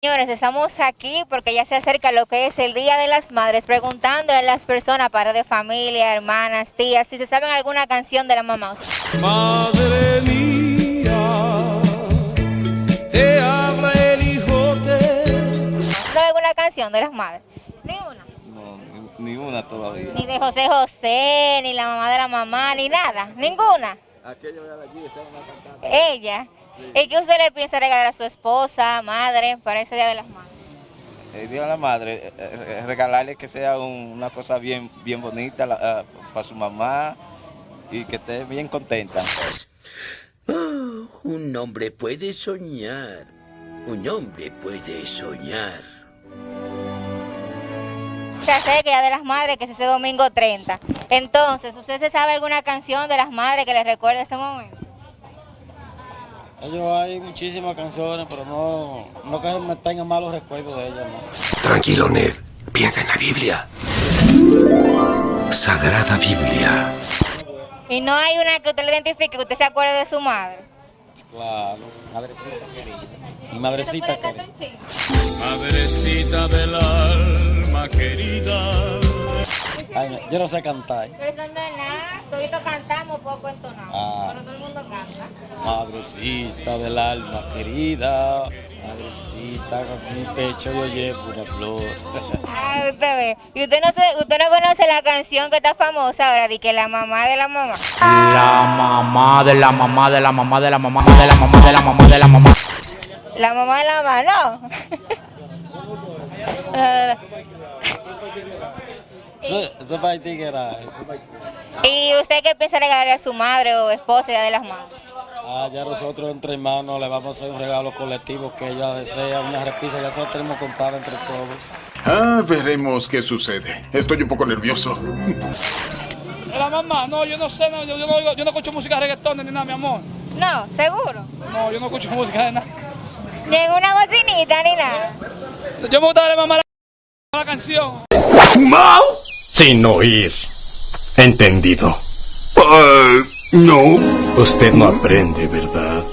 Señores, estamos aquí porque ya se acerca lo que es el Día de las Madres, preguntando a las personas, para de familia, hermanas, tías, si se saben alguna canción de la mamá. Madre mía, te habla el hijote. ¿Sabe alguna canción de las madres? Ni una. No, ni, ni una todavía. Ni de José José, ni la mamá de la mamá, ni nada, ninguna. Aquello de allí, esa es una cantante. Ella. ¿Y qué usted le piensa regalar a su esposa, madre, para ese Día de las Madres? El Día de la Madre, eh, eh, regalarle que sea un- una cosa bien, bien bonita la- ah, para su mamá y que esté bien contenta. Un hombre puede soñar. Un hombre puede soñar. Se acerca Día de las Madres, que es ese domingo 30. Entonces, ¿usted se sabe alguna canción de las madres que le recuerde este momento? Ellos hay muchísimas canciones, pero no, no que me tengan malos recuerdos de ellas, ¿no? Tranquilo, Ned. Piensa en la Biblia. Sagrada Biblia. Y no hay una que usted le identifique, que usted se acuerde de su madre. Claro, madrecita querida. Mi madrecita ¿Puede cantar querida. Madrecita del alma. Yo no sé cantar. Pero eso no es nada, todito cantamos poco entonado, Ah. pero todo el mundo canta. Madrecita del alma querida. Madrecita, con mi pecho yo llevo una flor. Ah, usted ve. Y usted no, se, usted no conoce la canción que está famosa ahora, de que la mamá de la mamá. La mamá de la mamá de la mamá de la mamá de la mamá de la mamá de la mamá. La mamá de la mamá, no. Eso, eso para ti que era. eso para ti. ¿Y usted qué piensa regalarle a su madre o esposa de las madres? Ah, ya nosotros entre hermanos le vamos a hacer un regalo colectivo que ella desea, una repisa, ya se lo tenemos comprado entre todos. Ah, veremos qué sucede. Estoy un poco nervioso. La mamá, no, yo no sé, no, yo, yo no, yo no escucho música de reggaetón ni nada, mi amor. No, seguro. No, yo no escucho música de nada. Ni en una bocinita ni nada. Yo me gusta darle mamá la, la canción. Mal sin oír. Entendido. no. Usted no aprende, ¿verdad?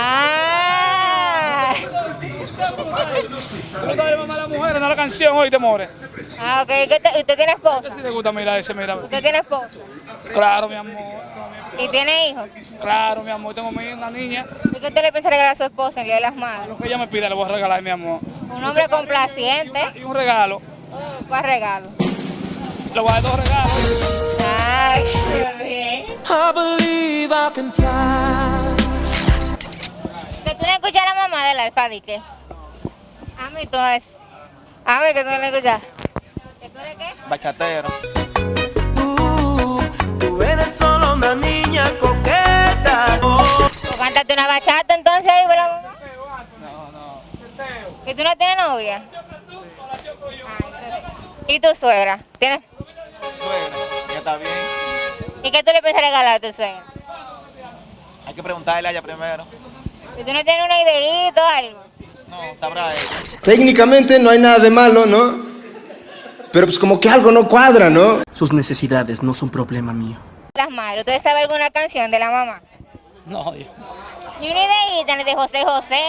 Ah, Yo me gusta darle mamá a la mujer, no la canción, hoy te more. ah ok. ¿Qué te- ¿Usted tiene esposa? Si te gusta mirar ese, mira. ¿Usted tiene esposa? Claro, mi amor. ¿Y tiene hijos? Claro, mi amor, tengo una niña. ¿Y qué usted le piensa regalar a su esposa el Día de las Madres? Lo que ella me pida le voy a regalar, mi amor. Un hombre complaciente. Y un regalo. Oh, ¿Cuál regalo? Le voy a dar dos regalos. Ay, qué bien. I believe I can fly. Que tú no escuchas a la mamá del alfa, ¿di qué? A mí tú es. A mí que tú no le escuchas. ¿Que tú eres qué? Bachatero. Una niña coqueta. Oh. ¿Tú cántate una bachata entonces ahí la? No, no. ¿Que tú no tienes novia? Entonces- ¿Y tu suegra? ¿Tienes? Suegra, ya está bien. ¿Y qué tú le piensas regalar a tu suegra? Hay que preguntarle a ella primero. ¿Que tú no tienes una ideita o algo? No, sabrá ella. Técnicamente no hay nada de malo, ¿no? Pero pues como que algo no cuadra, ¿no? Sus necesidades no son problema mío. Las madres, ¿ustedes saben alguna canción de la mamá? No, yo, Ni una ideita, ni de José José.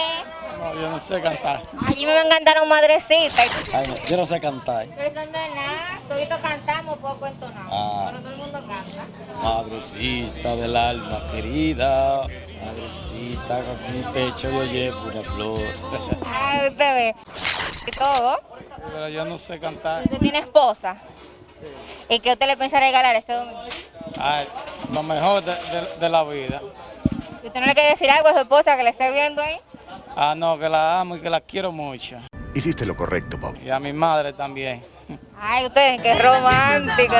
no, yo no sé cantar. Allí me encantaron madrecita. Ay, no, yo no sé cantar. Pero eso no es nada, todito cantamos poco entonado. Ah. Pero todo el mundo canta. Madrecita del alma querida. Madrecita, con mi pecho yo llevo una flor. Ah, usted ve. Y todo. Pero yo no sé cantar. Usted tiene esposa. ¿Y qué usted le piensa regalar este domingo? Ay, lo mejor de, de- de la vida. ¿Y ¿Usted no le quiere decir algo a su esposa que le esté viendo ahí? Ah, no, que la amo y que la quiero mucho. Hiciste lo correcto, Bob. Y a mi madre también. Ay, usted, qué romántico.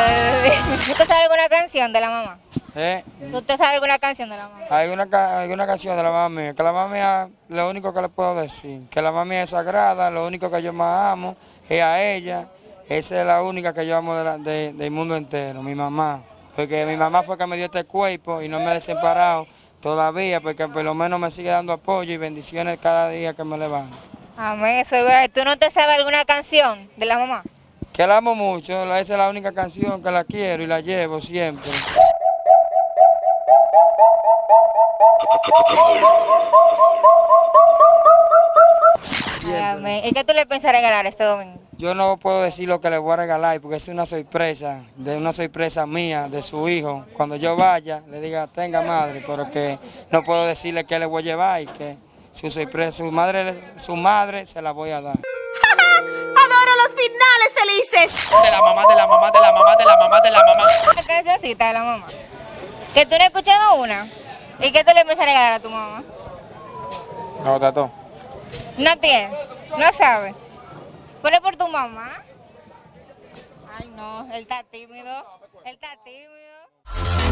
¿Usted sabe alguna canción de la mamá? ¿Eh? ¿Usted sabe alguna canción de la mamá? Hay una, ca- hay una canción de la mamá mía, que la mamá mía, lo único que le puedo decir, que la mamá mía es sagrada, lo único que yo más amo es a ella, esa es la única que yo amo de la- de- del mundo entero, mi mamá, porque mi mamá fue que me dio este cuerpo y no me he separado todavía, porque por lo menos me sigue dando apoyo y bendiciones cada día que me levanto. Amén, eso es verdad. ¿Tú no te sabes alguna canción de la mamá? Que la amo mucho, esa es la única canción que la quiero y la llevo siempre. Amén. ¿Y qué tú le piensas regalar este domingo? Yo no puedo decir lo que le voy a regalar porque es una sorpresa, de una sorpresa mía, de su hijo. Cuando yo vaya, le diga, tenga madre, pero que no puedo decirle qué le voy a llevar y que su sorpresa, su madre, su madre se la voy a dar. Adoro los finales felices. De la mamá, de la mamá, de la mamá, de la mamá, de la mamá. Una cancioncita de la mamá. Que tú no has escuchado una. ¿Y qué tú le piensas regalar a tu mamá? No, tato. No tiene, no sabe. Pero por tu mamá. Ay, no, él está tímido. Él está tímido.